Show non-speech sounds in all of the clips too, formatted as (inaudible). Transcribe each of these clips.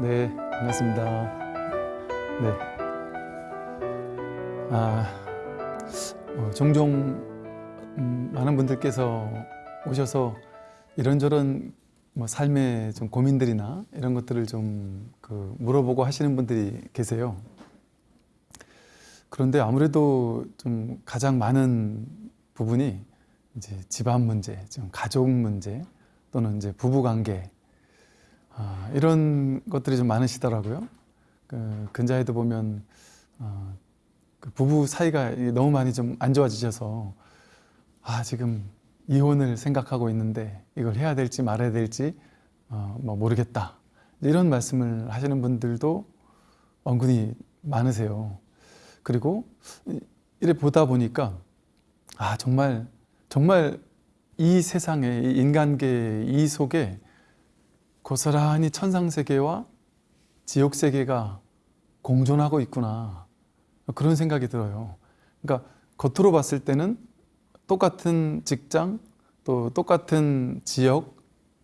네, 반갑습니다. 네. 아, 어, 종종 음, 많은 분들께서 오셔서 이런저런 뭐 삶의 좀 고민들이나 이런 것들을 좀 그 물어보고 하시는 분들이 계세요. 그런데 아무래도 좀 가장 많은 부분이 이제 집안 문제, 좀 가족 문제 또는 이제 부부 관계 아, 이런 것들이 좀 많으시더라고요. 그 근자에도 보면 어, 그 부부 사이가 너무 많이 좀 안 좋아지셔서 아 지금 이혼을 생각하고 있는데 이걸 해야 될지 말아야 될지 어, 뭐 모르겠다 이런 말씀을 하시는 분들도 은근히 많으세요. 그리고 이래 보다 보니까 아 정말 정말 이 세상에 이 인간계 이 속에 고스란히 천상세계와 지옥세계가 공존하고 있구나. 그런 생각이 들어요. 그러니까 겉으로 봤을 때는 똑같은 직장 또 똑같은 지역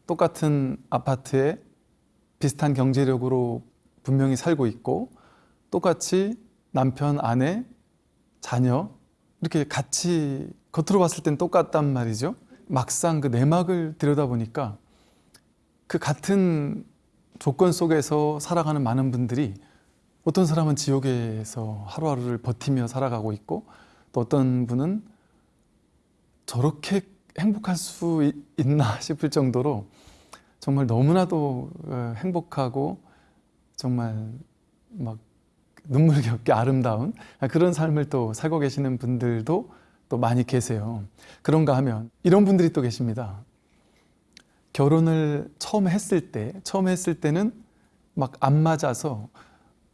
똑같은 아파트에 비슷한 경제력으로 분명히 살고 있고 똑같이 남편, 아내, 자녀 이렇게 같이 겉으로 봤을 땐 똑같단 말이죠. 막상 그 내막을 들여다보니까 그 같은 조건 속에서 살아가는 많은 분들이 어떤 사람은 지옥에서 하루하루를 버티며 살아가고 있고 또 어떤 분은 저렇게 행복할 수 있- 있나 (laughs) 싶을 정도로 정말 너무나도 어, 행복하고 정말 막 눈물겹게 아름다운 그런 삶을 또 살고 계시는 분들도 또 많이 계세요. 그런가 하면 이런 분들이 또 계십니다. 결혼을 처음 했을 때, 처음 했을 때는 막 안 맞아서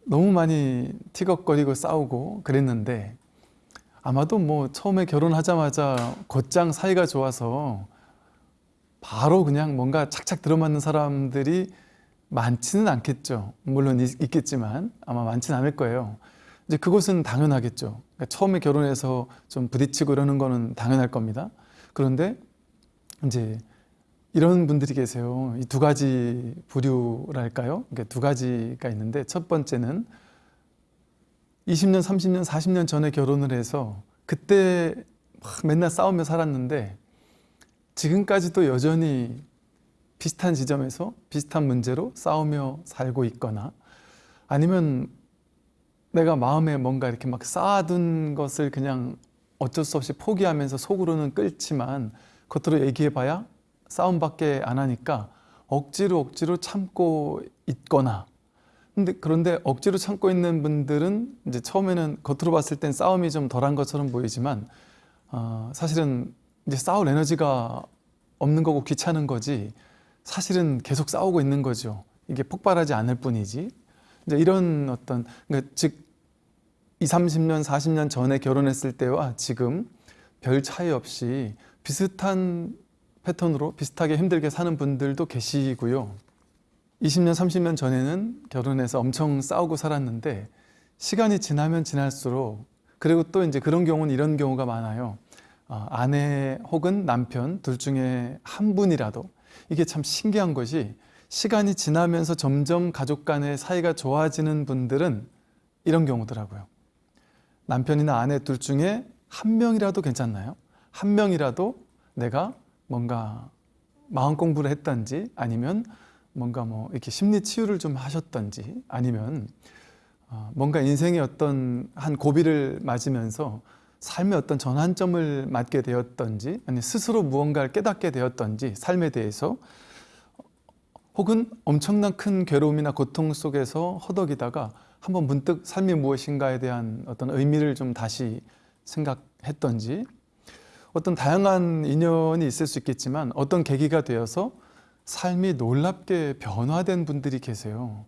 너무 많이 티격거리고 싸우고 그랬는데 아마도 뭐 처음에 결혼하자마자 곧장 사이가 좋아서 바로 그냥 뭔가 착착 들어맞는 사람들이 많지는 않겠죠. 물론 있, 있겠지만 아마 많지는 않을 거예요. 이제 그것은 당연하겠죠. 그러니까 처음에 결혼해서 좀 부딪히고 이러는 거는 당연할 겁니다. 그런데 이제 이런 분들이 계세요. 이 두 가지 부류랄까요? 그러니까 두 가지가 있는데 첫 번째는 20년, 30년, 40년 전에 결혼을 해서 그때 막 맨날 싸우며 살았는데 지금까지도 여전히 비슷한 지점에서 비슷한 문제로 싸우며 살고 있거나 아니면 내가 마음에 뭔가 이렇게 막 쌓아둔 것을 그냥 어쩔 수 없이 포기하면서 속으로는 끓지만 겉으로 얘기해봐야 싸움밖에 안 하니까 억지로 억지로 참고 있거나 근데 그런데 억지로 참고 있는 분들은 이제 처음에는 겉으로 봤을 땐 싸움이 좀 덜한 것처럼 보이지만 어, 사실은 이제 싸울 에너지가 없는 거고 귀찮은 거지 사실은 계속 싸우고 있는 거죠. 이게 폭발하지 않을 뿐이지. 이제 이런 어떤 그러니까 즉 2, 30년, 40년 전에 결혼했을 때와 지금 별 차이 없이 비슷한 패턴으로 비슷하게 힘들게 사는 분들도 계시고요. 20년, 30년 전에는 결혼해서 엄청 싸우고 살았는데 시간이 지나면 지날수록 그리고 또 이제 그런 경우는 이런 경우가 많아요. 어, 아내 혹은 남편 둘 중에 한 분이라도 이게 참 신기한 것이 시간이 지나면서 점점 가족 간의 사이가 좋아지는 분들은 이런 경우더라고요. 남편이나 아내 둘 중에 한 명이라도 괜찮나요? 한 명이라도 내가 뭔가 마음 공부를 했던지 아니면 뭔가 뭐 이렇게 심리 치유를 좀 하셨던지 아니면 어, 뭔가 인생의 어떤 한 고비를 맞으면서 삶의 어떤 전환점을 맞게 되었던지 아니 스스로 무언가를 깨닫게 되었던지 삶에 대해서 혹은 엄청난 큰 괴로움이나 고통 속에서 허덕이다가 한번 문득 삶이 무엇인가에 대한 어떤 의미를 좀 다시 생각했던지 어떤 다양한 인연이 있을 수 있겠지만 어떤 계기가 되어서 삶이 놀랍게 변화된 분들이 계세요.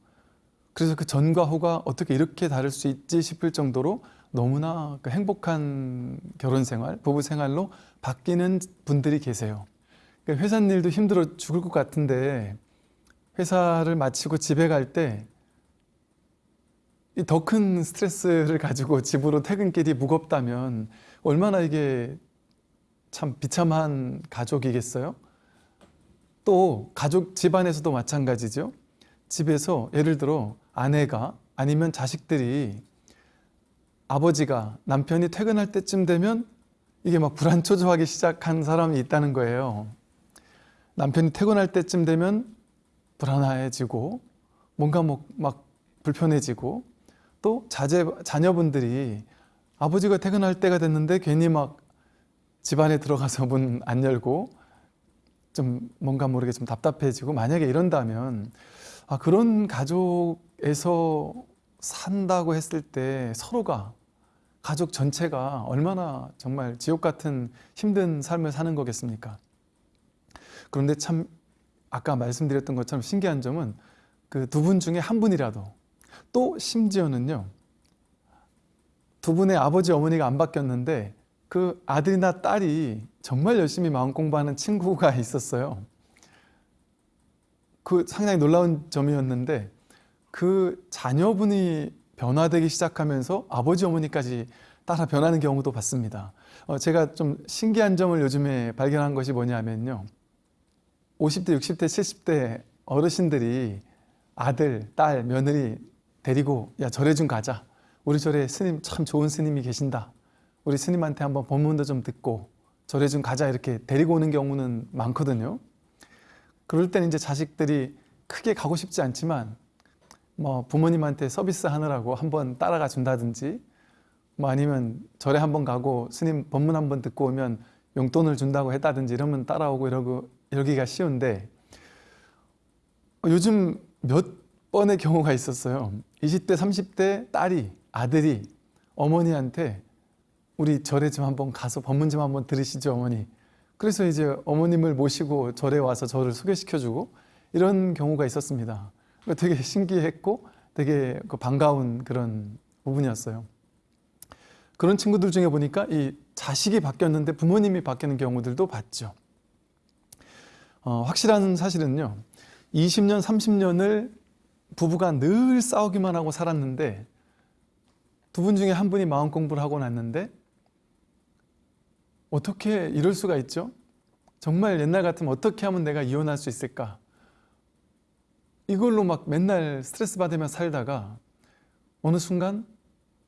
그래서 그 전과 후가 어떻게 이렇게 다를 수 있지 싶을 정도로 너무나 그 행복한 결혼 생활, 부부 생활로 바뀌는 분들이 계세요. 그러니까 회사 일도 힘들어 죽을 것 같은데 회사를 마치고 집에 갈 때 더 큰 스트레스를 가지고 집으로 퇴근길이 무겁다면 얼마나 이게 참 비참한 가족이겠어요? 또 가족 집안에서도 마찬가지죠. 집에서 예를 들어 아내가 아니면 자식들이 아버지가 남편이 퇴근할 때쯤 되면 이게 막 불안초조하기 시작한 사람이 있다는 거예요. 남편이 퇴근할 때쯤 되면 불안해지고 뭔가 뭐 막 불편해지고 또 자제, 자녀분들이 아버지가 퇴근할 때가 됐는데 괜히 막 집안에 들어가서 문 안 열고 좀 뭔가 모르게 좀 답답해지고 만약에 이런다면 아, 그런 가족에서 산다고 했을 때 서로가 가족 전체가 얼마나 정말 지옥 같은 힘든 삶을 사는 거겠습니까? 그런데 참 아까 말씀드렸던 것처럼 신기한 점은 그 두 분 중에 한 분이라도 또 심지어는요 두 분의 아버지 어머니가 안 바뀌었는데 그 아들이나 딸이 정말 열심히 마음 공부하는 친구가 (laughs) 있었어요. 그 상당히 놀라운 점이었는데 그 자녀분이 변화되기 시작하면서 아버지 어머니까지 따라 변하는 경우도 봤습니다. 어, 제가 좀 신기한 점을 요즘에 발견한 것이 뭐냐면요. 50대, 60대, 70대 어르신들이 아들, 딸, 며느리 데리고 야 절에 좀 가자. 우리 절에 스님 참 좋은 스님이 계신다. 우리 스님한테 한번 법문도 좀 듣고 절에 좀 가자 이렇게 데리고 오는 경우는 많거든요. 그럴 때는 이제 자식들이 크게 가고 싶지 않지만 뭐 부모님한테 서비스 하느라고 한번 따라가 준다든지 뭐 아니면 절에 한번 가고 스님 법문 한번 듣고 오면 용돈을 준다고 했다든지 이러면 따라오고 이러고 이러기가 쉬운데 요즘 몇 번의 경우가 있었어요. 20대, 30대 딸이 아들이 어머니한테 우리 절에 좀 한번 가서 법문 좀 한번 들으시죠 어머니. 그래서 이제 어머님을 모시고 절에 와서 저를 소개시켜주고 이런 경우가 있었습니다. 되게 신기했고 되게 그 반가운 그런 부분이었어요. 그런 친구들 중에 보니까 이 자식이 바뀌었는데 부모님이 바뀌는 경우들도 봤죠. 어, 확실한 사실은요. 20년, 30년을 부부가 늘 싸우기만 하고 살았는데 두 분 중에 한 분이 마음 공부를 하고 났는데 어떻게 이럴 수가 있죠? 정말 옛날 같으면 어떻게 하면 내가 이혼할 수 있을까? 이걸로 막 맨날 스트레스 받으며 살다가 어느 순간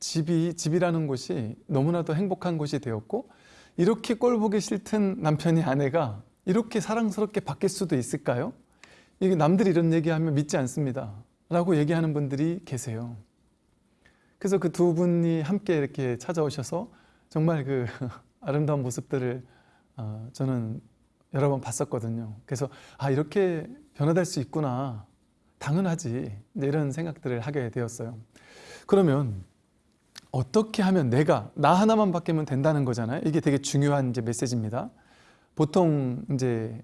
집이 집이라는 곳이 너무나도 행복한 곳이 되었고 이렇게 꼴 보기 싫든 남편이 아내가 이렇게 사랑스럽게 바뀔 수도 있을까요? 이게 남들이 이런 얘기하면 믿지 않습니다. 라고 얘기하는 분들이 계세요. 그래서 그 두 분이 함께 이렇게 찾아오셔서 정말 그 (laughs) 아름다운 모습들을 어, 저는 여러 번 봤었거든요. 그래서 아 이렇게 변화될 수 있구나. 당연하지. 이런 생각들을 하게 되었어요. 그러면 어떻게 하면 내가 나 하나만 바뀌면 된다는 거잖아요. 이게 되게 중요한 이제 메시지입니다. 보통 이제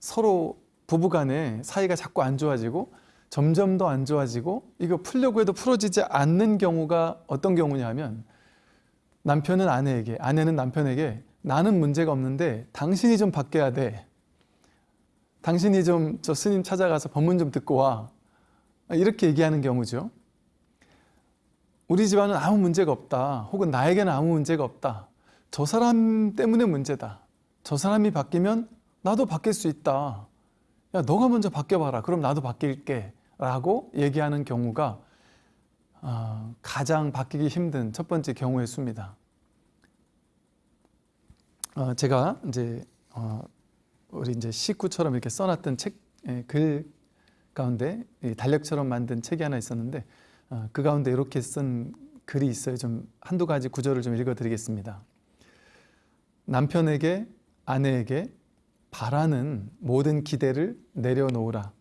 서로 부부간에 사이가 자꾸 안 좋아지고 점점 더 안 좋아지고 이거 풀려고 해도 풀어지지 않는 경우가 어떤 경우냐면 남편은 아내에게 아내는 남편에게 나는 문제가 없는데 당신이 좀 바뀌어야 돼. 당신이 좀 저 스님 찾아가서 법문 좀 듣고 와. 이렇게 얘기하는 경우죠. 우리 집안은 아무 문제가 없다. 혹은 나에게는 아무 문제가 없다. 저 사람 때문에 문제다. 저 사람이 바뀌면 나도 바뀔 수 있다. 야, 너가 먼저 바뀌어봐라. 그럼 나도 바뀔게. 라고 얘기하는 경우가 어, 가장 바뀌기 힘든 첫 번째 경우의 수입니다. 어, 제가 이제 어, 우리 이제 식구처럼 이렇게 써놨던 책, 예, 글 가운데 달력처럼 만든 책이 하나 있었는데 어, 그 가운데 이렇게 쓴 글이 있어요. 좀 한두 가지 구절을 좀 읽어드리겠습니다. 남편에게 아내에게 바라는 모든 기대를 내려놓으라.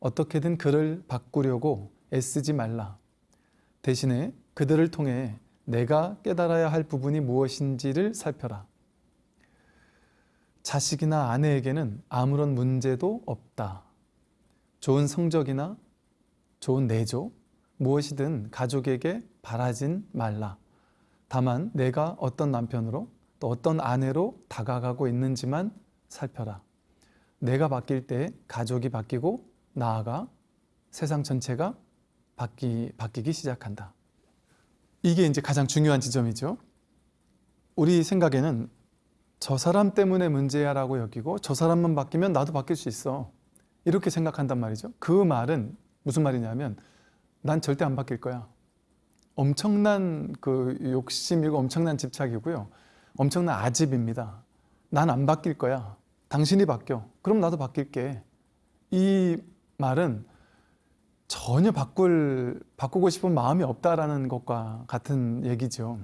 어떻게든 그를 바꾸려고 애쓰지 말라. 대신에 그들을 통해 내가 깨달아야 할 부분이 무엇인지를 살펴라. 자식이나 아내에게는 아무런 문제도 없다. 좋은 성적이나 좋은 내조, 무엇이든 가족에게 바라진 말라. 다만 내가 어떤 남편으로 또 어떤 아내로 다가가고 있는지만 살펴라. 내가 바뀔 때 가족이 바뀌고 나아가 세상 전체가 바뀌, 바뀌기 시작한다. 이게 이제 가장 중요한 지점이죠. 우리 생각에는 저 사람 때문에 문제야라고 여기고 저 사람만 바뀌면 나도 바뀔 수 있어. 이렇게 생각한단 말이죠. 그 말은 무슨 말이냐면 난 절대 안 바뀔 거야. 엄청난 그 욕심이고 엄청난 집착이고요. 엄청난 아집입니다. 난 안 바뀔 거야. 당신이 바뀌어. 그럼 나도 바뀔게. 이 말은 전혀 바꿀 바꾸고 싶은 마음이 없다라는 것과 같은 얘기죠.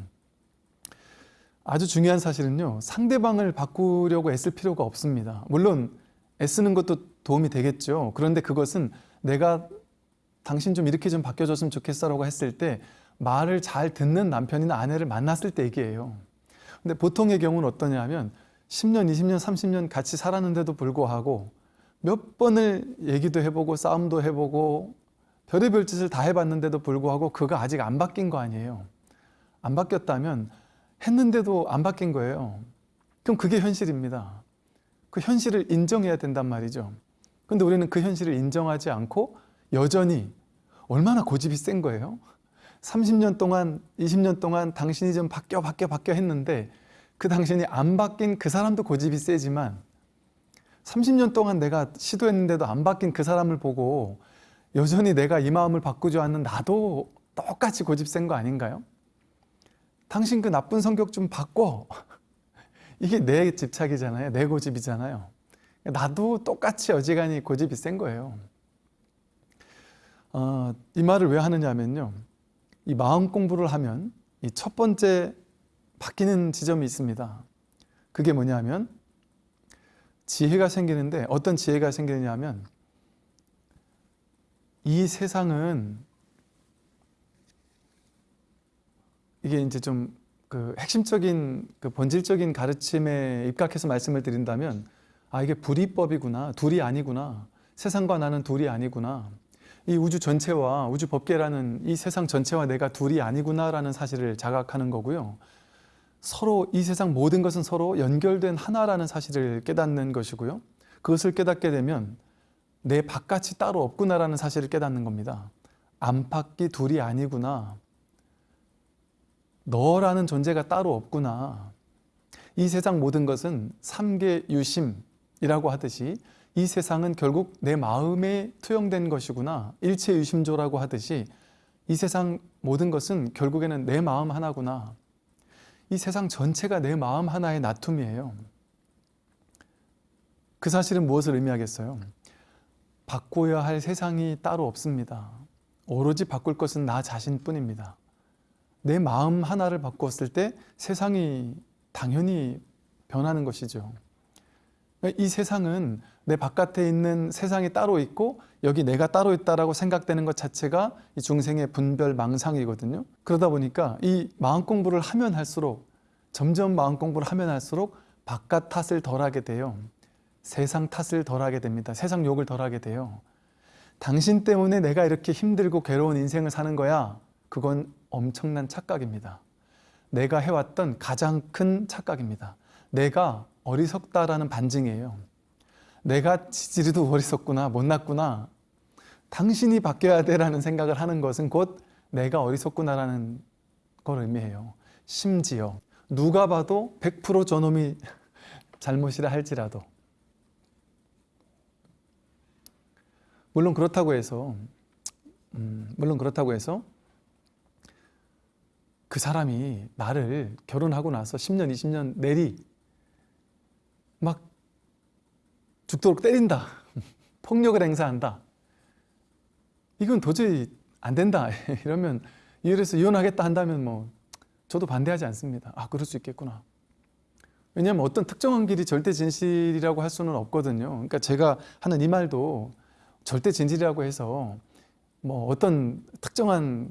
아주 중요한 사실은요. 상대방을 바꾸려고 애쓸 필요가 없습니다. 물론 애쓰는 것도 도움이 되겠죠. 그런데 그것은 내가 당신 좀 이렇게 좀 바뀌어줬으면 좋겠어라고 했을 때 말을 잘 듣는 남편이나 아내를 만났을 때 얘기예요. 근데 보통의 경우는 어떠냐면 10년, 20년, 30년 같이 살았는데도 불구하고 몇 번을 얘기도 해보고 싸움도 해보고 별의별 짓을 다 해봤는데도 불구하고 그가 아직 안 바뀐 거 아니에요. 안 바뀌었다면 했는데도 안 바뀐 거예요. 그럼 그게 현실입니다. 그 현실을 인정해야 된단 말이죠. 근데 우리는 그 현실을 인정하지 않고 여전히 얼마나 고집이 센 거예요. 30년 동안, 20년 동안 당신이 좀 바뀌어, 바뀌어, 바뀌어 했는데 그 당신이 안 바뀐 그 사람도 고집이 세지만 30년 동안 내가 시도했는데도 안 바뀐 그 사람을 보고 여전히 내가 이 마음을 바꾸지 않는 나도 똑같이 고집 센 거 아닌가요? 당신 그 나쁜 성격 좀 바꿔. (laughs) 이게 내 집착이잖아요. 내 고집이잖아요. 나도 똑같이 어지간히 고집이 센 거예요. 어, 이 말을 왜 하느냐면요. 이 마음 공부를 하면 이 첫 번째 바뀌는 지점이 있습니다. 그게 뭐냐면 지혜가 생기는데 어떤 지혜가 생기느냐면 이 세상은 이게 이제 좀 그 핵심적인 그 본질적인 가르침에 입각해서 말씀을 드린다면 아 이게 불이법이구나 둘이 아니구나 세상과 나는 둘이 아니구나 이 우주 전체와 우주 법계라는 이 세상 전체와 내가 둘이 아니구나라는 사실을 자각하는 거고요. 서로 이 세상 모든 것은 서로 연결된 하나라는 사실을 깨닫는 것이고요. 그것을 깨닫게 되면 내 바깥이 따로 없구나라는 사실을 깨닫는 겁니다. 안팎이 둘이 아니구나. 너라는 존재가 따로 없구나. 이 세상 모든 것은 삼계 유심이라고 하듯이 이 세상은 결국 내 마음에 투영된 것이구나. 일체 유심조라고 하듯이 이 세상 모든 것은 결국에는 내 마음 하나구나. 이 세상 전체가 내 마음 하나의 나툼이에요. 그 사실은 무엇을 의미하겠어요? 바꿔야 할 세상이 따로 없습니다. 오로지 바꿀 것은 나 자신뿐입니다. 내 마음 하나를 바꿨을 때 세상이 당연히 변하는 것이죠. 이 세상은 내 바깥에 있는 세상이 따로 있고 여기 내가 따로 있다라고 생각되는 것 자체가 이 중생의 분별 망상이거든요. 그러다 보니까 이 마음 공부를 하면 할수록 점점 마음 공부를 하면 할수록 바깥 탓을 덜하게 돼요. 세상 탓을 덜하게 됩니다. 세상 욕을 덜하게 돼요. 당신 때문에 내가 이렇게 힘들고 괴로운 인생을 사는 거야. 그건 엄청난 착각입니다. 내가 해왔던 가장 큰 착각입니다. 내가 어리석다라는 반증이에요. 내가 지지리도 어리석구나, 못났구나. 당신이 바뀌어야 돼라는 생각을 하는 것은 곧 내가 어리석구나라는 걸 의미해요. 심지어 누가 봐도 100% 저놈이 (laughs) 잘못이라 할지라도 물론 그렇다고 해서 음, 물론 그렇다고 해서 그 사람이 나를 결혼하고 나서 10년, 20년 내리 막 죽도록 때린다. (laughs) 폭력을 행사한다. 이건 도저히 안 된다. (laughs) 이러면 이래서 이혼하겠다 한다면 뭐 저도 반대하지 않습니다. 아, 그럴 수 있겠구나. 왜냐하면 어떤 특정한 길이 절대 진실이라고 할 수는 없거든요. 그러니까 제가 하는 이 말도 절대 진실이라고 해서 뭐 어떤 특정한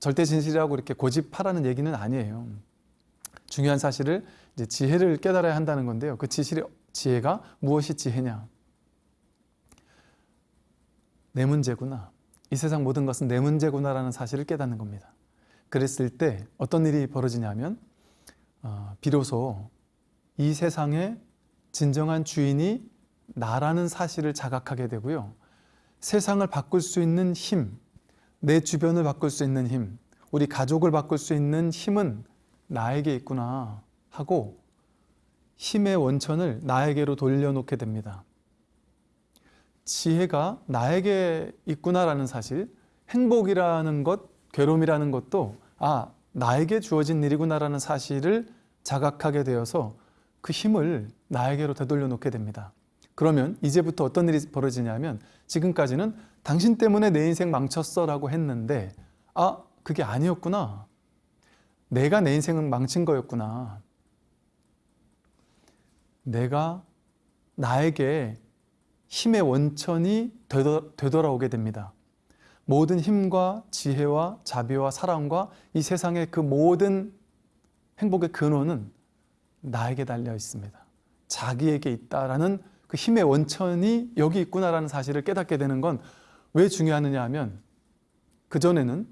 절대 진실이라고 이렇게 고집하라는 얘기는 아니에요. 중요한 사실을 이제 지혜를 깨달아야 한다는 건데요. 그 지실의 지혜가 무엇이 지혜냐? 내 문제구나. 이 세상 모든 것은 내 문제구나라는 사실을 깨닫는 겁니다. 그랬을 때 어떤 일이 벌어지냐면 어, 비로소 이 세상의 진정한 주인이 나라는 사실을 자각하게 되고요. 세상을 바꿀 수 있는 힘, 내 주변을 바꿀 수 있는 힘, 우리 가족을 바꿀 수 있는 힘은 나에게 있구나 하고 힘의 원천을 나에게로 돌려놓게 됩니다. 지혜가 나에게 있구나라는 사실, 행복이라는 것, 괴로움이라는 것도 아, 나에게 주어진 일이구나라는 사실을 자각하게 되어서 그 힘을 나에게로 되돌려 놓게 됩니다. 그러면 이제부터 어떤 일이 벌어지냐면 지금까지는 당신 때문에 내 인생 망쳤어 라고 했는데 아, 그게 아니었구나. 내가 내 인생을 망친 거였구나. 내가 나에게 힘의 원천이 되돌아, 오게 됩니다. 모든 힘과 지혜와 자비와 사랑과 이 세상의 그 모든 행복의 근원은 나에게 달려 있습니다. 자기에게 있다라는 그 힘의 원천이 여기 있구나라는 사실을 깨닫게 되는 건 왜 중요하느냐 하면 그전에는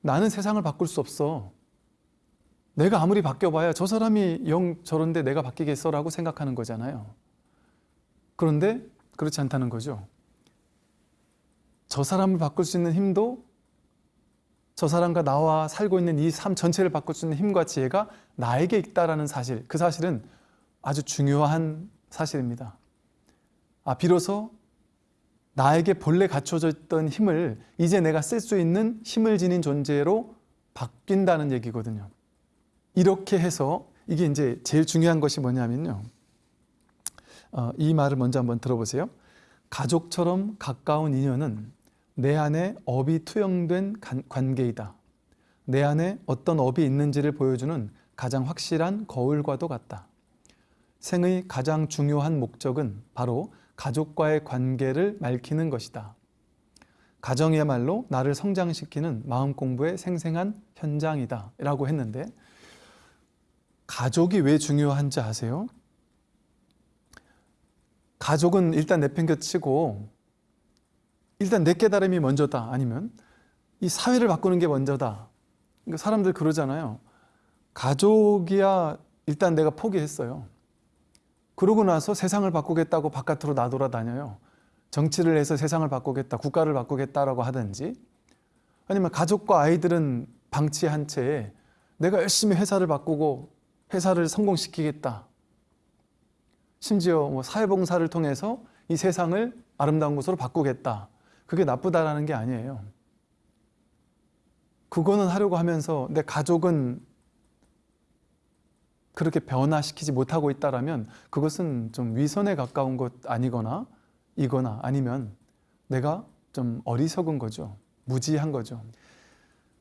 나는 세상을 바꿀 수 없어. 내가 아무리 바뀌어봐야 저 사람이 영 저런데 내가 바뀌겠어 라고 생각하는 거잖아요. 그런데 그렇지 않다는 거죠. 저 사람을 바꿀 수 있는 힘도 저 사람과 나와 살고 있는 이 삶 전체를 바꿀 수 있는 힘과 지혜가 나에게 있다라는 사실, 그 사실은 아주 중요한 사실입니다. 아, 비로소 나에게 본래 갖춰져 있던 힘을 이제 내가 쓸 수 있는 힘을 지닌 존재로 바뀐다는 얘기거든요. 이렇게 해서 이게 이제 제일 중요한 것이 뭐냐면요. 어, 이 말을 먼저 한번 들어보세요. 가족처럼 가까운 인연은 내 안에 업이 투영된 관계이다. 내 안에 어떤 업이 있는지를 보여주는 가장 확실한 거울과도 같다. 생의 가장 중요한 목적은 바로 가족과의 관계를 맑히는 것이다. 가정이야말로 나를 성장시키는 마음 공부의 생생한 현장이다. 라고 했는데, 가족이 왜 중요한지 아세요? 가족은 일단 내팽겨치고, 일단 내 깨달음이 먼저다. 아니면 이 사회를 바꾸는 게 먼저다. 그러니까 사람들 그러잖아요. 가족이야 일단 내가 포기했어요. 그러고 나서 세상을 바꾸겠다고 바깥으로 나돌아다녀요. 정치를 해서 세상을 바꾸겠다, 국가를 바꾸겠다라고 하든지 아니면 가족과 아이들은 방치한 채 내가 열심히 회사를 바꾸고 회사를 성공시키겠다. 심지어 뭐 사회봉사를 통해서 이 세상을 아름다운 곳으로 바꾸겠다. 그게 나쁘다라는 게 아니에요. 그거는 하려고 하면서 내 가족은 그렇게 변화시키지 못하고 있다라면 그것은 좀 위선에 가까운 것 아니거나 이거나 아니면 내가 좀 어리석은 거죠. 무지한 거죠.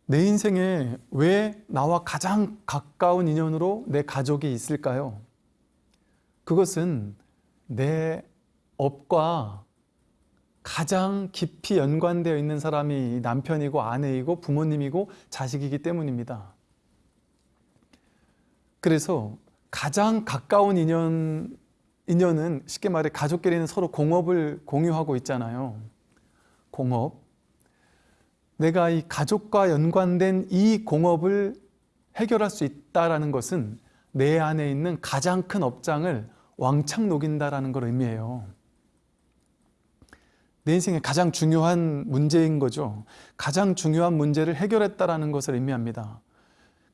내 인생에 왜 나와 가장 가까운 인연으로 내 가족이 있을까요? 그것은 내 업과 가장 깊이 연관되어 있는 사람이 남편이고 아내이고 부모님이고 자식이기 때문입니다. 그래서 가장 가까운 인연, 인연은 쉽게 말해 가족끼리는 서로 공업을 공유하고 있잖아요. 공업. 내가 이 가족과 연관된 이 공업을 해결할 수 있다는 것은 내 안에 있는 가장 큰 업장을 왕창 녹인다라는 걸 의미해요. 내 인생의 가장 중요한 문제인 거죠. 가장 중요한 문제를 해결했다라는 것을 의미합니다.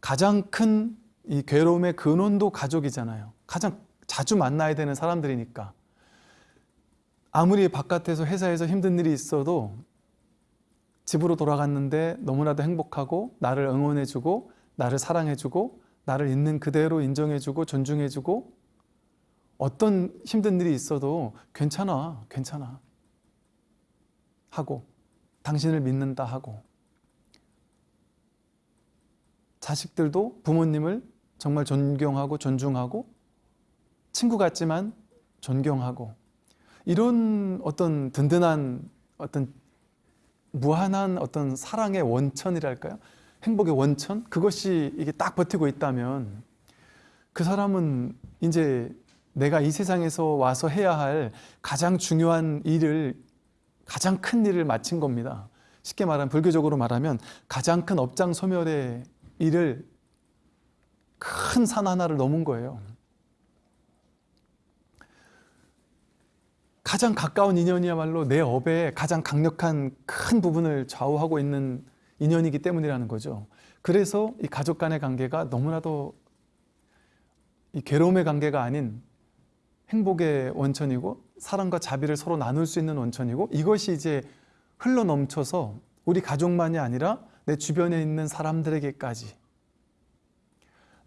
가장 큰 이 괴로움의 근원도 가족이잖아요. 가장 자주 만나야 되는 사람들이니까. 아무리 바깥에서 회사에서 힘든 일이 있어도 집으로 돌아갔는데 너무나도 행복하고 나를 응원해주고 나를 사랑해주고 나를 있는 그대로 인정해주고 존중해주고 어떤 힘든 일이 있어도 괜찮아, 괜찮아. 하고 당신을 믿는다 하고 자식들도 부모님을 정말 존경하고 존중하고 친구 같지만 존경하고 이런 어떤 든든한 어떤 무한한 어떤 사랑의 원천이랄까요? 행복의 원천? 그것이 이게 딱 버티고 있다면 그 사람은 이제 내가 이 세상에서 와서 해야 할 가장 중요한 일을 가장 큰 일을 마친 겁니다. 쉽게 말하면 불교적으로 말하면 가장 큰 업장 소멸의 일을 큰 산 하나를 넘은 거예요. 가장 가까운 인연이야말로 내 업의 가장 강력한 큰 부분을 좌우하고 있는 인연이기 때문이라는 거죠. 그래서 이 가족 간의 관계가 너무나도 이 괴로움의 관계가 아닌 행복의 원천이고 사랑과 자비를 서로 나눌 수 있는 원천이고 이것이 이제 흘러 넘쳐서 우리 가족만이 아니라 내 주변에 있는 사람들에게까지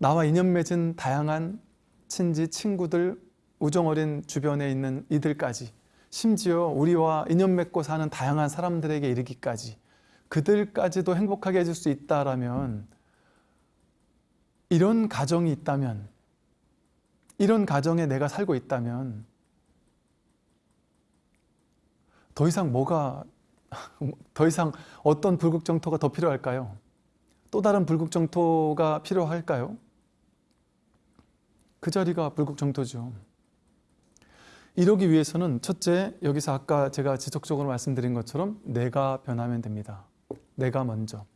나와 인연 맺은 다양한 친지, 친구들, 우정 어린 주변에 있는 이들까지 심지어 우리와 인연 맺고 사는 다양한 사람들에게 이르기까지 그들까지도 행복하게 해줄 수 있다라면 이런 가정이 있다면 이런 가정에 내가 살고 있다면 더 이상 뭐가 더 이상 어떤 불국정토가 더 필요할까요? 또 다른 불국정토가 필요할까요? 그 자리가 불국정토죠. 이러기 위해서는 첫째, 여기서 아까 제가 지속적으로 말씀드린 것처럼 내가 변하면 됩니다. 내가 먼저.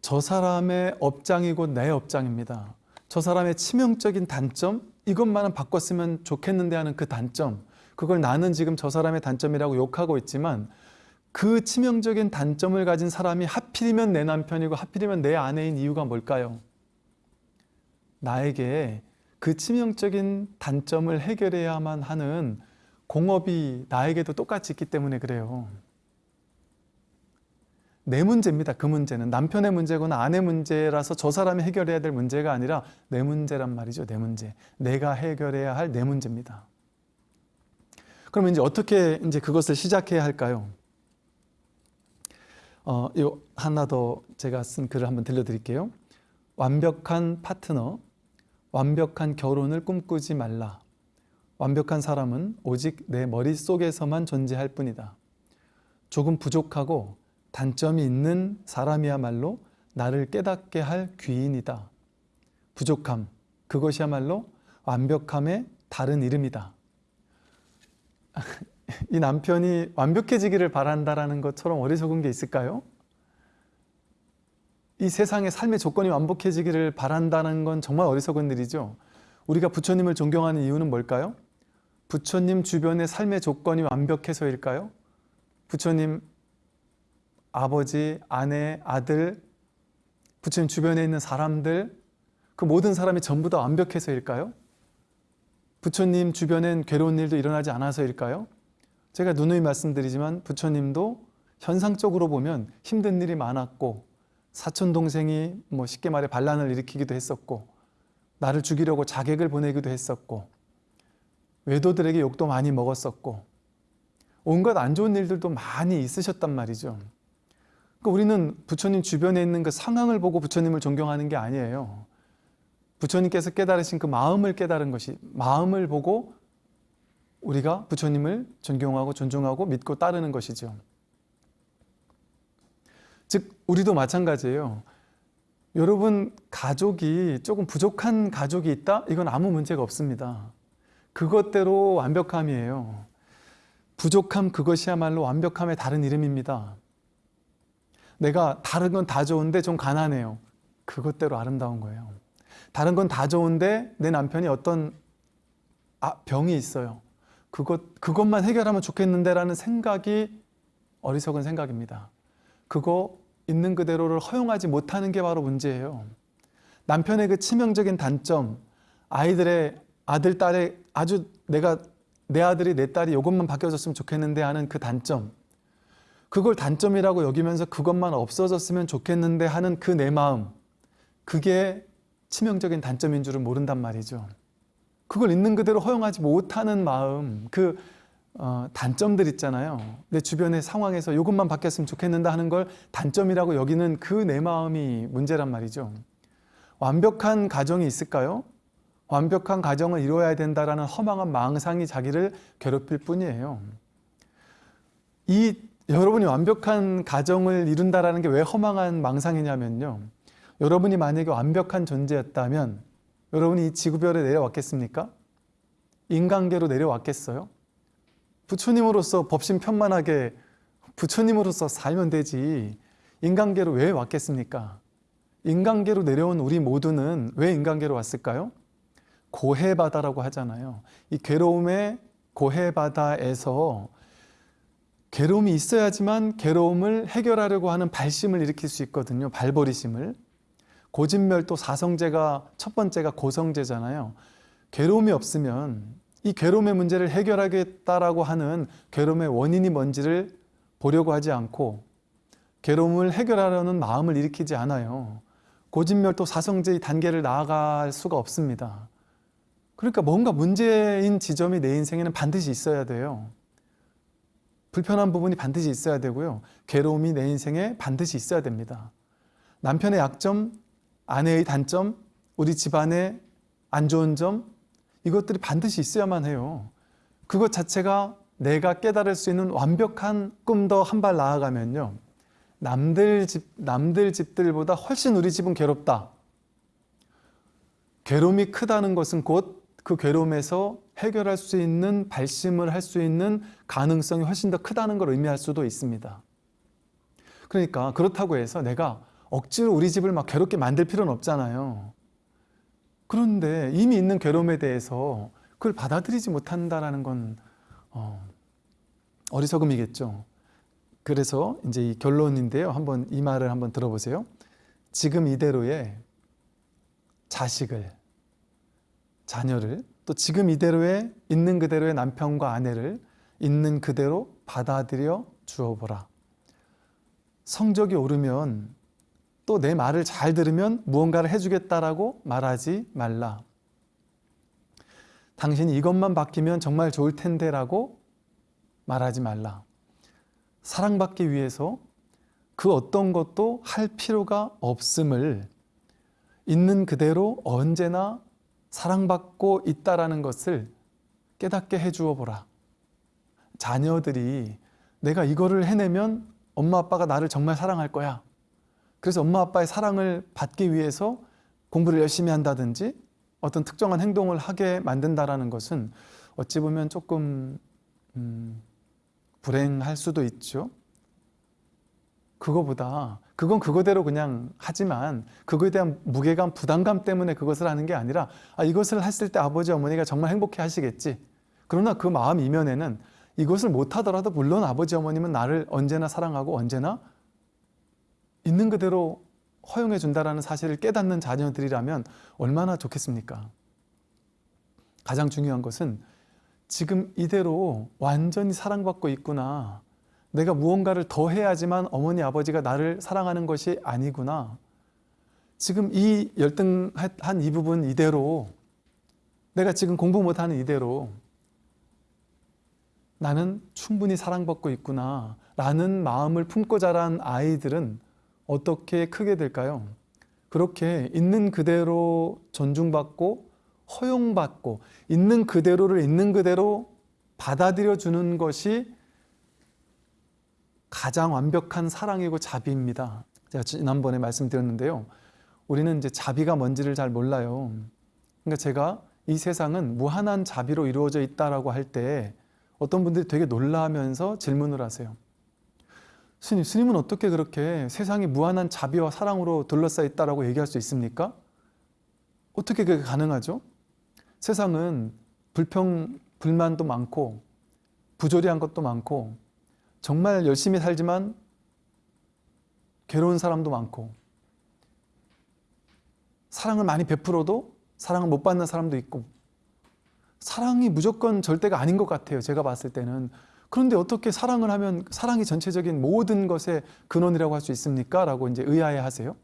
저 사람의 업장이고 내 업장입니다. 저 사람의 치명적인 단점, 이것만은 바꿨으면 좋겠는데 하는 그 단점, 그걸 나는 지금 저 사람의 단점이라고 욕하고 있지만 그 치명적인 단점을 가진 사람이 하필이면 내 남편이고 하필이면 내 아내인 이유가 뭘까요? 나에게 그 치명적인 단점을 해결해야만 하는 공업이 나에게도 똑같이 있기 때문에 그래요. 내 문제입니다. 그 문제는 남편의 문제거나 아내 문제라서 저 사람이 해결해야 될 문제가 아니라 내 문제란 말이죠. 내 문제. 내가 해결해야 할 내 문제입니다. 그러면 이제 어떻게 이제 그것을 시작해야 할까요? 어, 요 하나 더 제가 쓴 글을 한번 들려드릴게요. 완벽한 파트너, 완벽한 결혼을 꿈꾸지 말라. 완벽한 사람은 오직 내 머릿속에서만 존재할 뿐이다. 조금 부족하고 단점이 있는 사람이야말로 나를 깨닫게 할 귀인이다. 부족함, 그것이야말로 완벽함의 다른 이름이다. (laughs) 이 남편이 완벽해지기를 바란다라는 것처럼 어리석은 게 있을까요? 이 세상의 삶의 조건이 완벽해지기를 바란다는 건 정말 어리석은 일이죠. 우리가 부처님을 존경하는 이유는 뭘까요? 부처님 주변의 삶의 조건이 완벽해서일까요? 부처님 아버지, 아내, 아들, 부처님 주변에 있는 사람들, 그 모든 사람이 전부 다 완벽해서일까요? 부처님 주변엔 괴로운 일도 일어나지 않아서일까요? 제가 누누이 말씀드리지만 부처님도 현상적으로 보면 힘든 일이 많았고 사촌 동생이 뭐 쉽게 말해 반란을 일으키기도 했었고 나를 죽이려고 자객을 보내기도 했었고 외도들에게 욕도 많이 먹었었고 온갖 안 좋은 일들도 많이 있으셨단 말이죠. 그러니까 우리는 부처님 주변에 있는 그 상황을 보고 부처님을 존경하는 게 아니에요. 부처님께서 깨달으신 그 마음을 깨달은 것이 마음을 보고 우리가 부처님을 존경하고 존중하고 믿고 따르는 것이죠. 즉 우리도 마찬가지예요. 여러분 가족이 조금 부족한 가족이 있다? 이건 아무 문제가 없습니다. 그것대로 완벽함이에요. 부족함 그것이야말로 완벽함의 다른 이름입니다. 내가 다른 건 다 좋은데 좀 가난해요. 그것대로 아름다운 거예요. 다른 건 다 좋은데 내 남편이 어떤 아, 병이 있어요. 그것, 그것만 해결하면 좋겠는데 라는 생각이 어리석은 생각입니다. 그거 있는 그대로를 허용하지 못하는 게 바로 문제예요. 남편의 그 치명적인 단점, 아이들의 아들, 딸의 아주 내가 내 아들이 내 딸이 이것만 바뀌어졌으면 좋겠는데 하는 그 단점, 그걸 단점이라고 여기면서 그것만 없어졌으면 좋겠는데 하는 그 내 마음, 그게 치명적인 단점인 줄은 모른단 말이죠. 그걸 있는 그대로 허용하지 못하는 마음, 그 어, 단점들 있잖아요. 내 주변의 상황에서 이것만 바뀌었으면 좋겠는데 하는 걸 단점이라고 여기는 그 내 마음이 문제란 말이죠. 완벽한 가정이 있을까요? 완벽한 가정을 이루어야 된다라는 허망한 망상이 자기를 괴롭힐 뿐이에요. 이 여러분이 완벽한 가정을 이룬다라는 게 왜 허망한 망상이냐면요. 여러분이 만약에 완벽한 존재였다면 여러분이 이 지구별에 내려왔겠습니까? 인간계로 내려왔겠어요? 부처님으로서 법신 편만하게 부처님으로서 살면 되지 인간계로 왜 왔겠습니까? 인간계로 내려온 우리 모두는 왜 인간계로 왔을까요? 고해바다라고 하잖아요. 이 괴로움의 고해바다에서 괴로움이 있어야지만 괴로움을 해결하려고 하는 발심을 일으킬 수 있거든요. 발버리심을. 고진멸도 사성제가 첫 번째가 고성제잖아요. 괴로움이 없으면 이 괴로움의 문제를 해결하겠다라고 하는 괴로움의 원인이 뭔지를 보려고 하지 않고 괴로움을 해결하려는 마음을 일으키지 않아요. 고진멸도 사성제의 단계를 나아갈 수가 없습니다. 그러니까 뭔가 문제인 지점이 내 인생에는 반드시 있어야 돼요. 불편한 부분이 반드시 있어야 되고요. 괴로움이 내 인생에 반드시 있어야 됩니다. 남편의 약점, 아내의 단점, 우리 집안의 안 좋은 점, 이것들이 반드시 있어야만 해요. 그것 자체가 내가 깨달을 수 있는 완벽한 꿈 더 한 발 나아가면요. 남들 집, 남들 집들보다 훨씬 우리 집은 괴롭다. 괴로움이 크다는 것은 곧 그 괴로움에서 해결할 수 있는 발심을 할 수 있는 가능성이 훨씬 더 크다는 걸 의미할 수도 있습니다. 그러니까 그렇다고 해서 내가 억지로 우리 집을 막 괴롭게 만들 필요는 없잖아요. 그런데 이미 있는 괴로움에 대해서 그걸 받아들이지 못한다라는 건 어, 어리석음이겠죠. 그래서 이제 이 결론인데요. 한번 이 말을 한번 들어보세요. 지금 이대로의 자식을, 자녀를, 또 지금 이대로의 있는 그대로의 남편과 아내를 있는 그대로 받아들여 주어보라. 성적이 오르면 또 내 말을 잘 들으면 무언가를 해주겠다라고 말하지 말라. 당신이 이것만 바뀌면 정말 좋을 텐데 라고 말하지 말라. 사랑받기 위해서 그 어떤 것도 할 필요가 없음을 있는 그대로 언제나 사랑받고 있다라는 것을 깨닫게 해주어 보라. 자녀들이 내가 이거를 해내면 엄마 아빠가 나를 정말 사랑할 거야. 그래서 엄마 아빠의 사랑을 받기 위해서 공부를 열심히 한다든지 어떤 특정한 행동을 하게 만든다라는 것은 어찌 보면 조금 음, 불행할 수도 있죠. 그거보다 그건 그거대로 그냥 하지만 그거에 대한 무게감, 부담감 때문에 그것을 하는 게 아니라 아, 이것을 했을 때 아버지 어머니가 정말 행복해 하시겠지. 그러나 그 마음 이면에는 이것을 못하더라도 물론 아버지 어머님은 나를 언제나 사랑하고 언제나 있는 그대로 허용해 준다라는 사실을 깨닫는 자녀들이라면 얼마나 좋겠습니까? 가장 중요한 것은 지금 이대로 완전히 사랑받고 있구나. 내가 무언가를 더 해야지만 어머니 아버지가 나를 사랑하는 것이 아니구나. 지금 이 열등한 이 부분 이대로 내가 지금 공부 못하는 이대로 나는 충분히 사랑받고 있구나 라는 마음을 품고 자란 아이들은 어떻게 크게 될까요? 그렇게 있는 그대로 존중받고 허용받고 있는 그대로를 있는 그대로 받아들여 주는 것이 가장 완벽한 사랑이고 자비입니다. 제가 지난번에 말씀드렸는데요. 우리는 이제 자비가 뭔지를 잘 몰라요. 그러니까 제가 이 세상은 무한한 자비로 이루어져 있다라고 할 때 어떤 분들이 되게 놀라면서 질문을 하세요. 스님, 스님은 어떻게 그렇게 세상이 무한한 자비와 사랑으로 둘러싸여 있다라고 얘기할 수 있습니까? 어떻게 그게 가능하죠? 세상은 불평, 불만도 많고 부조리한 것도 많고 정말 열심히 살지만 괴로운 사람도 많고 사랑을 많이 베풀어도 사랑을 못 받는 사람도 있고 사랑이 무조건 절대가 아닌 것 같아요. 제가 봤을 때는. 그런데 어떻게 사랑을 하면 사랑이 전체적인 모든 것의 근원이라고 할 수 있습니까? 라고 이제 의아해 하세요.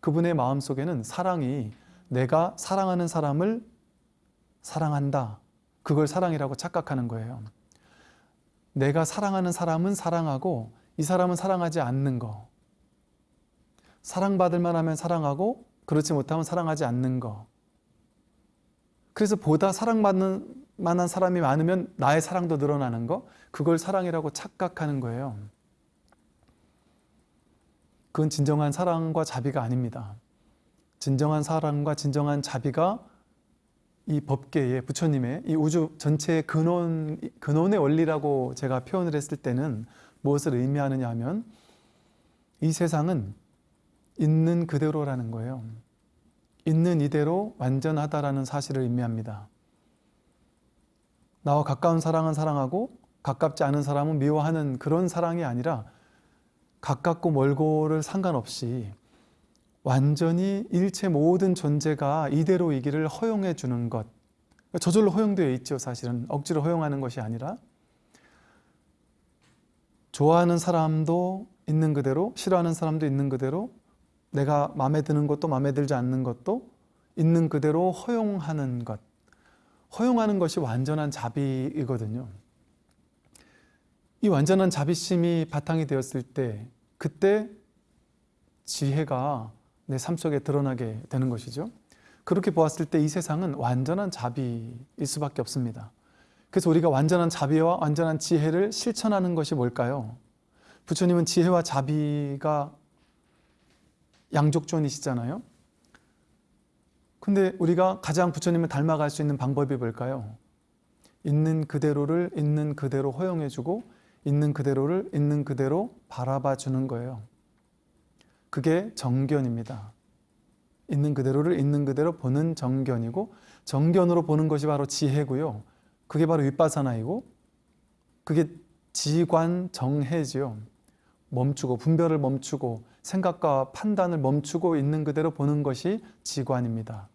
그분의 마음 속에는 사랑이 내가 사랑하는 사람을 사랑한다. 그걸 사랑이라고 착각하는 거예요. 내가 사랑하는 사람은 사랑하고 이 사람은 사랑하지 않는 거. 사랑받을 만하면 사랑하고 그렇지 못하면 사랑하지 않는 거. 그래서 보다 사랑받는 만한 사람이 많으면 나의 사랑도 늘어나는 거. 그걸 사랑이라고 착각하는 거예요. 그건 진정한 사랑과 자비가 아닙니다. 진정한 사랑과 진정한 자비가 이 법계의 부처님의 이 우주 전체의 근원, 근원의 원리라고 제가 표현을 했을 때는 무엇을 의미하느냐 하면 이 세상은 있는 그대로라는 거예요. 있는 이대로 완전하다라는 사실을 의미합니다. 나와 가까운 사랑은 사랑하고 가깝지 않은 사람은 미워하는 그런 사랑이 아니라 가깝고 멀고를 상관없이 완전히 일체 모든 존재가 이대로이기를 허용해 주는 것. 저절로 허용되어 있죠. 사실은. 억지로 허용하는 것이 아니라. 좋아하는 사람도 있는 그대로 싫어하는 사람도 있는 그대로 내가 마음에 드는 것도 마음에 들지 않는 것도 있는 그대로 허용하는 것 허용하는 것이 완전한 자비이거든요. 이 완전한 자비심이 바탕이 되었을 때 그때 지혜가 내 삶 속에 드러나게 되는 것이죠. 그렇게 보았을 때 이 세상은 완전한 자비일 수밖에 없습니다. 그래서 우리가 완전한 자비와 완전한 지혜를 실천하는 것이 뭘까요? 부처님은 지혜와 자비가 양족존이시잖아요. 근데 우리가 가장 부처님을 닮아갈 수 있는 방법이 뭘까요? 있는 그대로를 있는 그대로 허용해주고 있는 그대로를 있는 그대로 바라봐 주는 거예요. 그게 정견입니다. 있는 그대로를 있는 그대로 보는 정견이고 정견으로 보는 것이 바로 지혜고요. 그게 바로 윗바사나이고 그게 지관 정해지요. 멈추고 분별을 멈추고 생각과 판단을 멈추고 있는 그대로 보는 것이 지관입니다.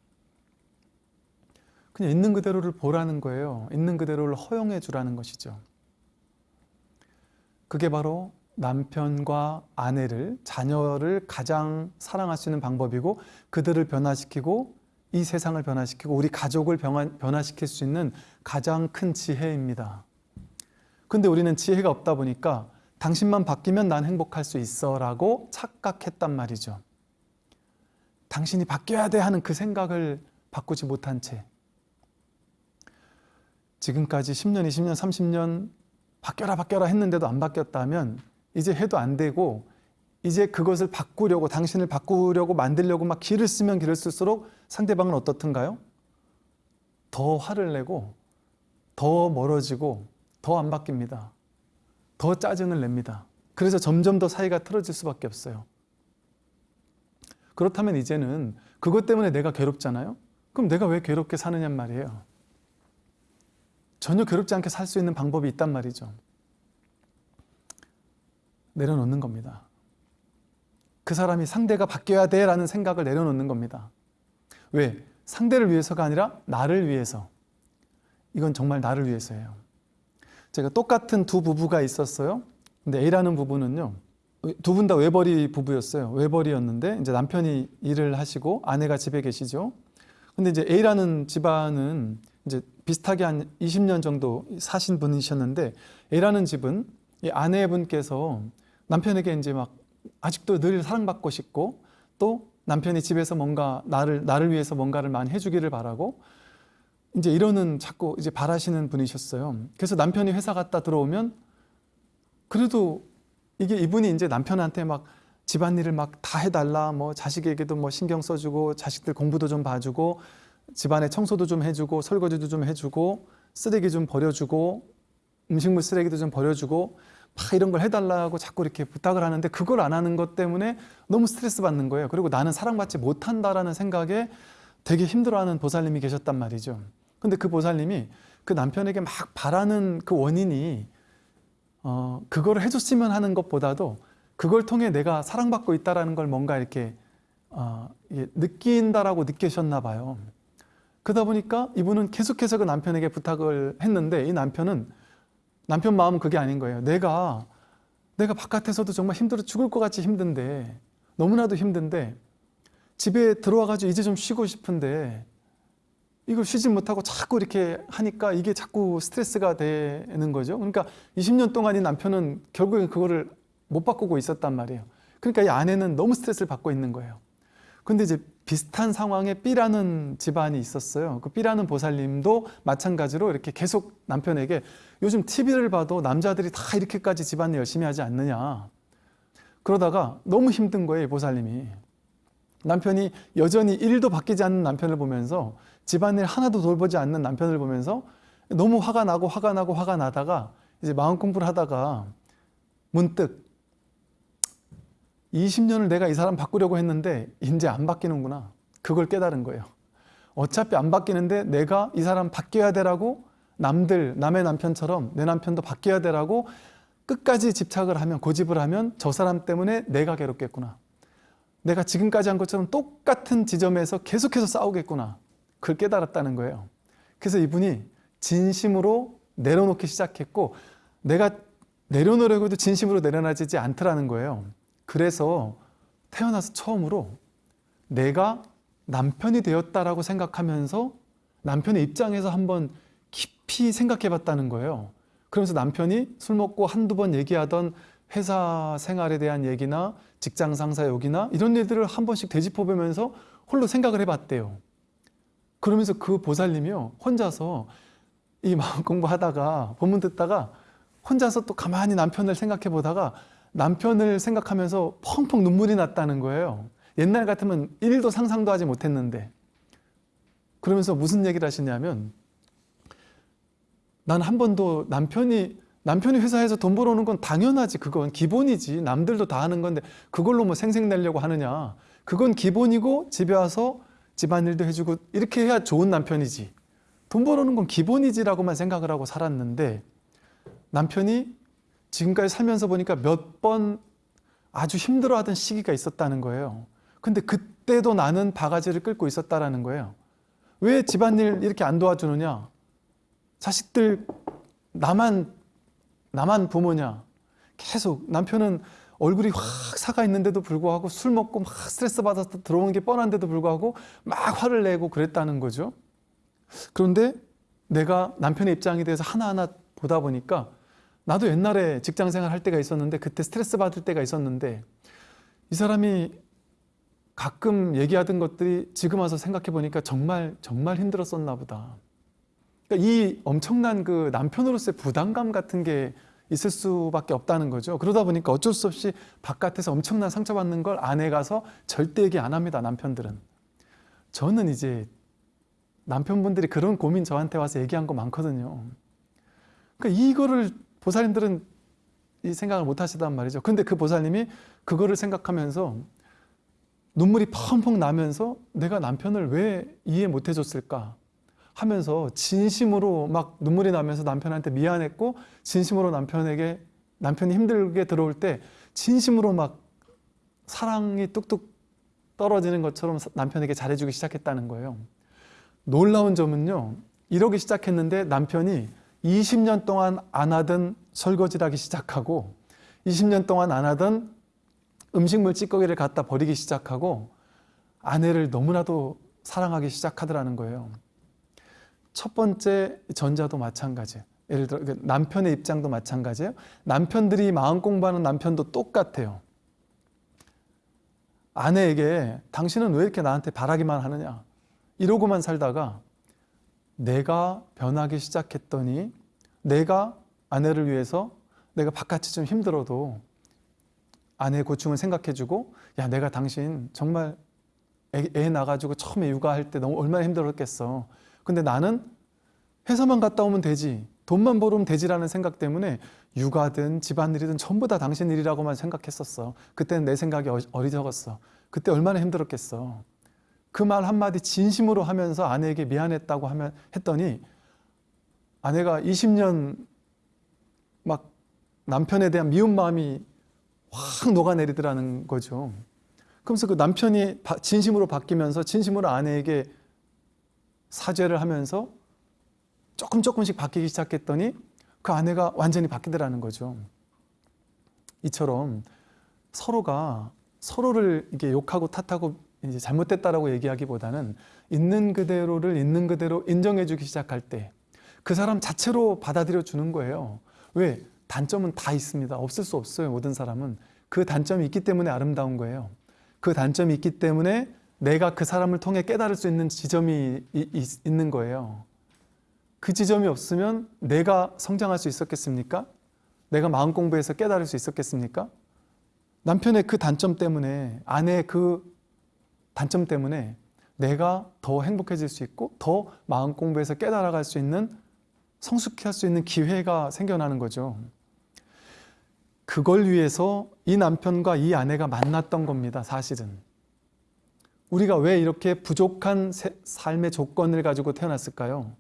그냥 있는 그대로를 보라는 거예요. 있는 그대로를 허용해 주라는 것이죠. 그게 바로 남편과 아내를, 자녀를 가장 사랑할 수 있는 방법이고 그들을 변화시키고 이 세상을 변화시키고 우리 가족을 변화시킬 수 있는 가장 큰 지혜입니다. 근데 우리는 지혜가 없다 보니까 당신만 바뀌면 난 행복할 수 있어 라고 착각했단 말이죠. 당신이 바뀌어야 돼 하는 그 생각을 바꾸지 못한 채 지금까지 10년, 20년, 30년 바뀌어라 바뀌어라 했는데도 안 바뀌었다면 이제 해도 안 되고 이제 그것을 바꾸려고 당신을 바꾸려고 만들려고 막 길을 쓰면 길을 쓸수록 상대방은 어떻든가요? 더 화를 내고 더 멀어지고 더 안 바뀝니다. 더 짜증을 냅니다. 그래서 점점 더 사이가 틀어질 수밖에 없어요. 그렇다면 이제는 그것 때문에 내가 괴롭잖아요? 그럼 내가 왜 괴롭게 사느냔 말이에요. 전혀 괴롭지 않게 살 수 있는 방법이 있단 말이죠. 내려놓는 겁니다. 그 사람이 상대가 바뀌어야 돼 라는 생각을 내려놓는 겁니다. 왜? 상대를 위해서가 아니라 나를 위해서. 이건 정말 나를 위해서예요. 제가 똑같은 두 부부가 있었어요. 근데 A라는 부부는요. 두 분 다 외벌이 부부였어요. 외벌이였는데 이제 남편이 일을 하시고 아내가 집에 계시죠. 근데 이제 A라는 집안은 이제 비슷하게 한 20년 정도 사신 분이셨는데 A라는 집은 이 아내분께서 남편에게 이제 막 아직도 늘 사랑받고 싶고 또 남편이 집에서 뭔가 나를 나를 위해서 뭔가를 많이 해주기를 바라고 이제 이러는 자꾸 이제 바라시는 분이셨어요. 그래서 남편이 회사 갔다 들어오면 그래도 이게 이분이 이제 남편한테 막 집안일을 막 다 해달라 뭐 자식에게도 뭐 신경 써주고 자식들 공부도 좀 봐주고 집안에 청소도 좀 해주고 설거지도 좀 해주고 쓰레기 좀 버려주고 음식물 쓰레기도 좀 버려주고 막 이런 걸 해달라고 자꾸 이렇게 부탁을 하는데 그걸 안 하는 것 때문에 너무 스트레스 받는 거예요. 그리고 나는 사랑받지 못한다라는 생각에 되게 힘들어하는 보살님이 계셨단 말이죠. 근데 그 보살님이 그 남편에게 막 바라는 그 원인이 어, 그거를 해줬으면 하는 것보다도 그걸 통해 내가 사랑받고 있다라는 걸 뭔가 이렇게 어, 느낀다라고 느끼셨나 봐요. 그러다 보니까 이분은 계속해서 그 남편에게 부탁을 했는데 이 남편은 남편 마음은 그게 아닌 거예요. 내가 내가 바깥에서도 정말 힘들어 죽을 것 같이 힘든데 너무나도 힘든데 집에 들어와가지고 이제 좀 쉬고 싶은데 이걸 쉬지 못하고 자꾸 이렇게 하니까 이게 자꾸 스트레스가 되는 거죠. 그러니까 20년 동안 이 남편은 결국엔 그거를 못 바꾸고 있었단 말이에요. 그러니까 이 아내는 너무 스트레스를 받고 있는 거예요. 근데 이제 비슷한 상황에 B라는 집안이 있었어요. 그 B라는 보살님도 마찬가지로 이렇게 계속 남편에게 요즘 TV를 봐도 남자들이 다 이렇게까지 집안일 열심히 하지 않느냐. 그러다가 너무 힘든 거예요, 보살님이. 남편이 여전히 일도 바뀌지 않는 남편을 보면서 집안일 하나도 돌보지 않는 남편을 보면서 너무 화가 나고 화가 나고 화가 나다가 이제 마음 공부를 하다가 문득 20년을 내가 이 사람 바꾸려고 했는데 이제 안 바뀌는구나. 그걸 깨달은 거예요. 어차피 안 바뀌는데 내가 이 사람 바뀌어야 되라고 남들, 남의 남편처럼 내 남편도 바뀌어야 되라고 끝까지 집착을 하면, 고집을 하면 저 사람 때문에 내가 괴롭겠구나. 내가 지금까지 한 것처럼 똑같은 지점에서 계속해서 싸우겠구나. 그걸 깨달았다는 거예요. 그래서 이분이 진심으로 내려놓기 시작했고 내가 내려놓으려고 해도 진심으로 내려놔지지 않더라는 거예요. 그래서 태어나서 처음으로 내가 남편이 되었다라고 생각하면서 남편의 입장에서 한번 깊이 생각해 봤다는 거예요. 그러면서 남편이 술 먹고 한두 번 얘기하던 회사 생활에 대한 얘기나 직장 상사 욕이나 이런 일들을 한 번씩 되짚어 보면서 홀로 생각을 해 봤대요. 그러면서 그 보살님이요. 혼자서 이 마음 공부하다가 본문 듣다가 혼자서 또 가만히 남편을 생각해 보다가 남편을 생각하면서 펑펑 눈물이 났다는 거예요. 옛날 같으면 일도 상상도 하지 못했는데. 그러면서 무슨 얘기를 하시냐면 난 한 번도 남편이 남편이 회사에서 돈 벌어오는 건 당연하지. 그건 기본이지. 남들도 다 하는 건데 그걸로 뭐 생색내려고 하느냐. 그건 기본이고 집에 와서 집안일도 해주고 이렇게 해야 좋은 남편이지. 돈 벌어오는 건 기본이지라고만 생각을 하고 살았는데 남편이 지금까지 살면서 보니까 몇 번 아주 힘들어하던 시기가 있었다는 거예요. 근데 그때도 나는 바가지를 끌고 있었다라는 거예요. 왜 집안일 이렇게 안 도와주느냐? 자식들 나만 나만 부모냐? 계속 남편은 얼굴이 확 사가 있는데도 불구하고 술 먹고 막 스트레스 받아서 들어오는 게 뻔한데도 불구하고 막 화를 내고 그랬다는 거죠. 그런데 내가 남편의 입장에 대해서 하나하나 보다 보니까 나도 옛날에 직장 생활 할 때가 있었는데 그때 스트레스 받을 때가 있었는데 이 사람이 가끔 얘기하던 것들이 지금 와서 생각해 보니까 정말 정말 힘들었었나 보다. 그러니까 이 엄청난 그 남편으로서의 부담감 같은 게 있을 수밖에 없다는 거죠. 그러다 보니까 어쩔 수 없이 바깥에서 엄청난 상처받는 걸 안에 가서 절대 얘기 안 합니다. 남편들은. 저는 이제 남편분들이 그런 고민 저한테 와서 얘기한 거 많거든요. 그러니까 이거를 보살님들은 이 생각을 못 하시단 말이죠. 근데 그 보살님이 그거를 생각하면서 눈물이 펑펑 나면서 내가 남편을 왜 이해 못 해줬을까 하면서 진심으로 막 눈물이 나면서 남편한테 미안했고 진심으로 남편에게 남편이 힘들게 들어올 때 진심으로 막 사랑이 뚝뚝 떨어지는 것처럼 남편에게 잘해주기 시작했다는 거예요. 놀라운 점은요. 이러기 시작했는데 남편이 20년 동안 안 하던 설거지를 하기 시작하고 20년 동안 안 하던 음식물 찌꺼기를 갖다 버리기 시작하고 아내를 너무나도 사랑하기 시작하더라는 거예요. 첫 번째 전자도 마찬가지예요. 예를 들어 남편의 입장도 마찬가지예요. 남편들이 마음 공부하는 남편도 똑같아요. 아내에게 당신은 왜 이렇게 나한테 바라기만 하느냐 이러고만 살다가 내가 변하기 시작했더니 내가 아내를 위해서 내가 바깥이 좀 힘들어도 아내의 고충을 생각해주고 야 내가 당신 정말 애, 애 낳아가지고 처음에 육아할 때 너무 얼마나 힘들었겠어. 근데 나는 회사만 갔다 오면 되지 돈만 벌으면 되지라는 생각 때문에 육아든 집안일이든 전부 다 당신 일이라고만 생각했었어. 그때는 내 생각이 어- 어리석었어. 그때 얼마나 힘들었겠어. 그 말 한마디 진심으로 하면서 아내에게 미안했다고 하면 했더니 아내가 20년 막 남편에 대한 미운 마음이 확 녹아내리더라는 거죠. 그러면서 그 남편이 바- 진심으로 바뀌면서 진심으로 아내에게 사죄를 하면서 조금 조금씩 바뀌기 시작했더니 그 아내가 완전히 바뀌더라는 거죠. 이처럼 서로가 서로를 이게 욕하고 탓하고 이제 잘못됐다라고 얘기하기보다는 있는 그대로를 있는 그대로 인정해주기 시작할 때 그 사람 자체로 받아들여 주는 거예요. 왜? 단점은 다 있습니다. 없을 수 없어요. 모든 사람은 그 단점이 있기 때문에 아름다운 거예요. 그 단점이 있기 때문에 내가 그 사람을 통해 깨달을 수 있는 지점이 있는 거예요. 그 지점이 없으면 내가 성장할 수 있었겠습니까? 내가 마음 공부해서 깨달을 수 있었겠습니까? 남편의 그 단점 때문에 아내의 그 단점 때문에 내가 더 행복해질 수 있고 더 마음 공부해서 깨달아갈 수 있는 성숙할 수 있는 기회가 생겨나는 거죠. 그걸 위해서 이 남편과 이 아내가 만났던 겁니다. 사실은. 우리가 왜 이렇게 부족한 세- 삶의 조건을 가지고 태어났을까요?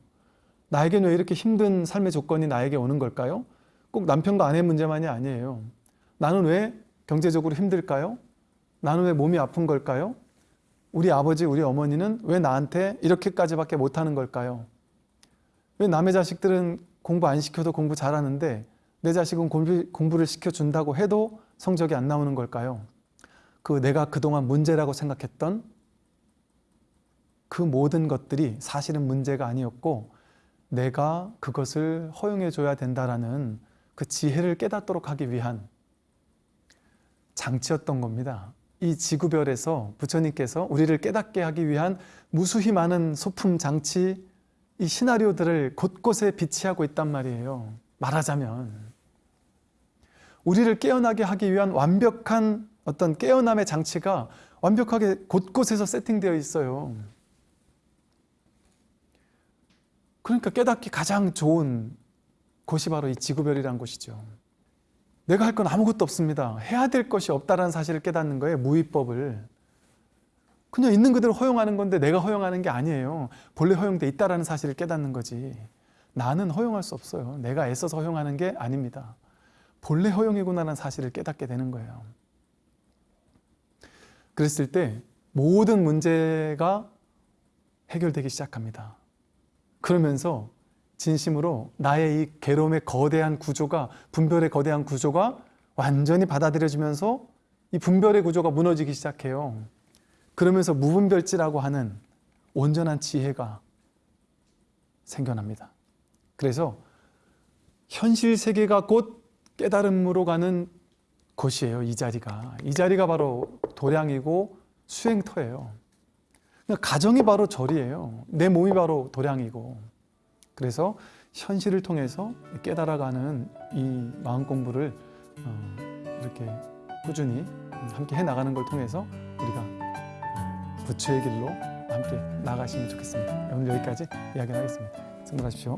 나에게는 왜 이렇게 힘든 삶의 조건이 나에게 오는 걸까요? 꼭 남편과 아내 문제만이 아니에요. 나는 왜 경제적으로 힘들까요? 나는 왜 몸이 아픈 걸까요? 우리 아버지, 우리 어머니는 왜 나한테 이렇게까지밖에 못하는 걸까요? 왜 남의 자식들은 공부 안 시켜도 공부 잘하는데 내 자식은 공부, 공부 를 시켜준다고 해도 성적이 안 나오는 걸까요? 그 내가 그동안 문제라고 생각했던 그 모든 것들이 사실은 문제가 아니었고 내가 그것을 허용해 줘야 된다라는 그 지혜를 깨닫도록 하기 위한 장치였던 겁니다. 이 지구별에서 부처님께서 우리를 깨닫게 하기 위한 무수히 많은 소품 장치, 이 시나리오들을 곳곳에 비치하고 있단 말이에요. 말하자면 우리를 깨어나게 하기 위한 완벽한 어떤 깨어남의 장치가 완벽하게 곳곳에서 세팅되어 있어요. 그러니까 깨닫기 가장 좋은 곳이 바로 이 지구별이란 곳이죠. 내가 할 건 아무것도 없습니다. 해야 될 것이 없다라는 사실을 깨닫는 거예요. 무위법을. 그냥 있는 그대로 허용하는 건데 내가 허용하는 게 아니에요. 본래 허용돼 있다라는 사실을 깨닫는 거지. 나는 허용할 수 없어요. 내가 애써서 허용하는 게 아닙니다. 본래 허용이구나라는 사실을 깨닫게 되는 거예요. 그랬을 때 모든 문제가 해결되기 시작합니다. 그러면서 진심으로 나의 이 괴로움의 거대한 구조가 분별의 거대한 구조가 완전히 받아들여지면서 이 분별의 구조가 무너지기 시작해요. 그러면서 무분별지라고 하는 온전한 지혜가 생겨납니다. 그래서 현실 세계가 곧 깨달음으로 가는 곳이에요. 이 자리가. 이 자리가 바로 도량이고 수행터예요. 그러니까 가정이 바로 절이에요. 내 몸이 바로 도량이고. 그래서 현실을 통해서 깨달아가는 이 마음 공부를 어, 이렇게 꾸준히 함께 해 나가는 걸 통해서 우리가 어, 부처의 길로 함께 나가시면 좋겠습니다. 오늘 여기까지 이야기하겠습니다. 성공하십시오.